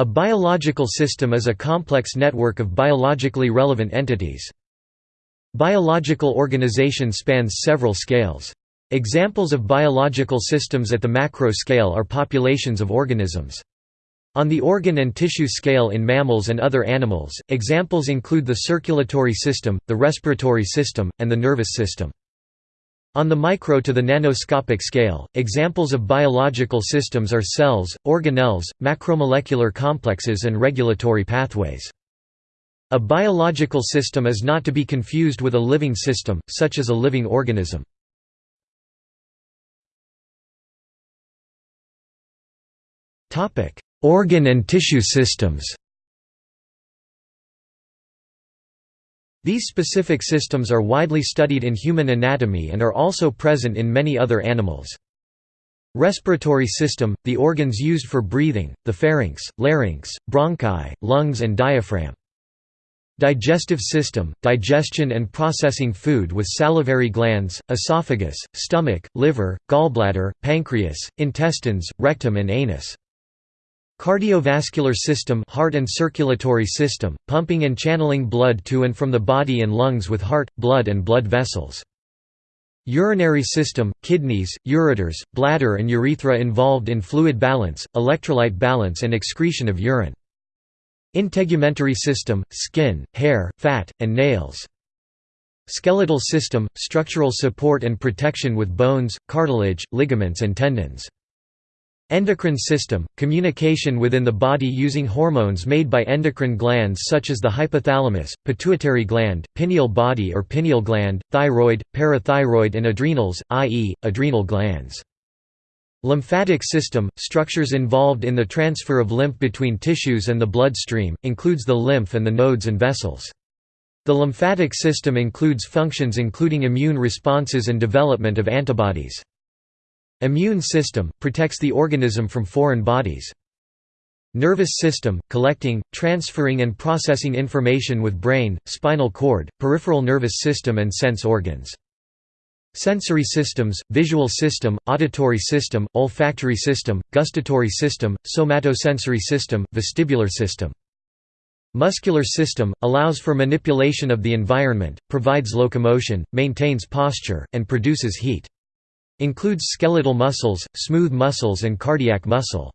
A biological system is a complex network of biologically relevant entities. Biological organization spans several scales. Examples of biological systems at the macro scale are populations of organisms. On the organ and tissue scale in mammals and other animals, examples include the circulatory system, the respiratory system, and the nervous system. On the micro to the nanoscopic scale, examples of biological systems are cells, organelles, macromolecular complexes and regulatory pathways. A biological system is not to be confused with a living system, such as a living organism. Organ and tissue systems These specific systems are widely studied in human anatomy and are also present in many other animals. Respiratory system – the organs used for breathing, the pharynx, larynx, bronchi, lungs and diaphragm. Digestive system – digestion and processing food with salivary glands, esophagus, stomach, liver, gallbladder, pancreas, intestines, rectum and anus. Cardiovascular system heart and circulatory system, pumping and channeling blood to and from the body and lungs with heart, blood and blood vessels. Urinary system, kidneys, ureters, bladder and urethra involved in fluid balance, electrolyte balance and excretion of urine. Integumentary system, skin, hair, fat, and nails. Skeletal system, structural support and protection with bones, cartilage, ligaments and tendons. Endocrine system – communication within the body using hormones made by endocrine glands such as the hypothalamus, pituitary gland, pineal body or pineal gland, thyroid, parathyroid and adrenals, i.e., adrenal glands. Lymphatic system – structures involved in the transfer of lymph between tissues and the bloodstream, includes the lymph and the nodes and vessels. The lymphatic system includes functions including immune responses and development of antibodies. Immune system – protects the organism from foreign bodies. Nervous system – collecting, transferring and processing information with brain, spinal cord, peripheral nervous system and sense organs. Sensory systems, visual system, auditory system, olfactory system, gustatory system, somatosensory system, vestibular system. Muscular system, allows for manipulation of the environment, provides locomotion, maintains posture, and produces heat. Includes skeletal muscles, smooth muscles and cardiac muscle.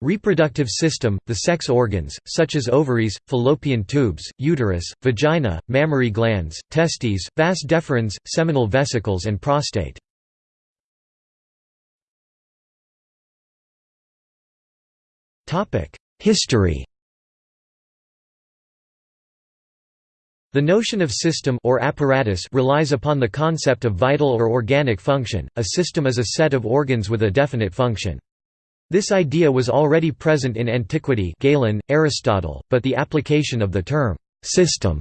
Reproductive system, the sex organs, such as ovaries, fallopian tubes, uterus, vagina, mammary glands, testes, vas deferens, seminal vesicles and prostate. History The notion of system or apparatus relies upon the concept of vital or organic function. A system is a set of organs with a definite function. This idea was already present in antiquity Galen, Aristotle, but the application of the term system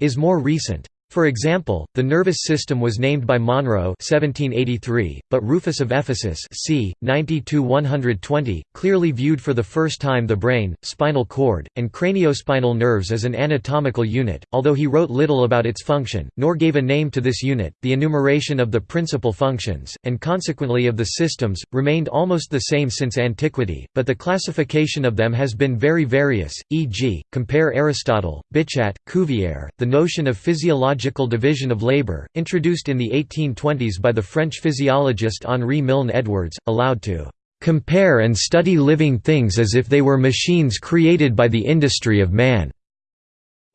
is more recent. For example, the nervous system was named by Monro 1783, but Rufus of Ephesus c. 90–120, clearly viewed for the first time the brain, spinal cord, and craniospinal nerves as an anatomical unit, although he wrote little about its function, nor gave a name to this unit. The enumeration of the principal functions, and consequently of the systems, remained almost the same since antiquity, but the classification of them has been very various, e.g., compare Aristotle, Bichat, Cuvier, the notion of physiological physiological division of labor, introduced in the 1820s by the French physiologist Henri Milne Edwards, allowed to "...compare and study living things as if they were machines created by the industry of man."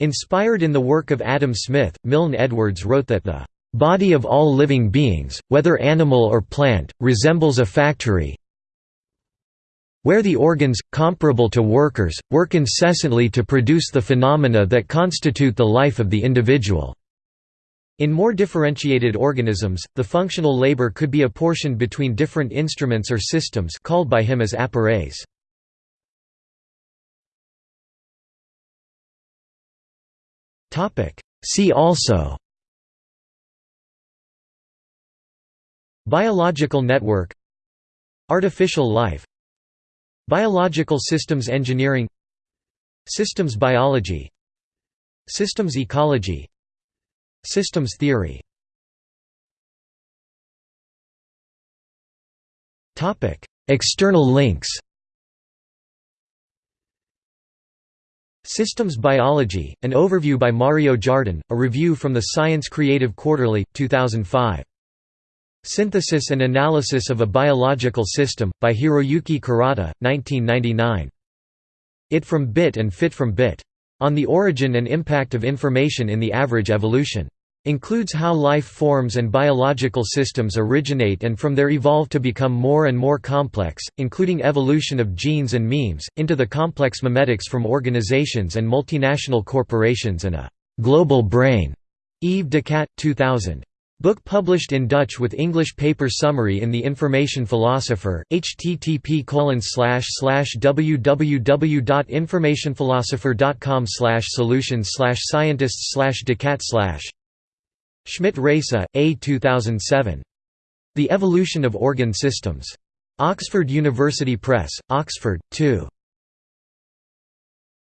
Inspired in the work of Adam Smith, Milne Edwards wrote that the "...body of all living beings, whether animal or plant, resembles a factory, where the organs, comparable to workers, work incessantly to produce the phenomena that constitute the life of the individual." In more differentiated organisms, the functional labor could be apportioned between different instruments or systems called by him as appareils. See also Biological network Artificial life Biological systems engineering Systems biology Systems ecology Systems theory External links Systems Biology, an overview by Mario Jardin, a review from the Science Creative Quarterly, 2005. Synthesis and Analysis of a Biological System, by Hiroyuki Kurata, 1999. It from Bit and Fit from Bit. On the Origin and Impact of Information in the Average Evolution. Includes how life forms and biological systems originate and from there evolve to become more and more complex, including evolution of genes and memes, into the complex memetics from organizations and multinational corporations and a «global brain». Yves Decadt, 2000. Book published in Dutch with English paper summary in The Information Philosopher, http www.informationphilosopher.com solutions scientists decadt Schmidt Raisa, A. 2007. The Evolution of Organ Systems. Oxford University Press, Oxford, 2.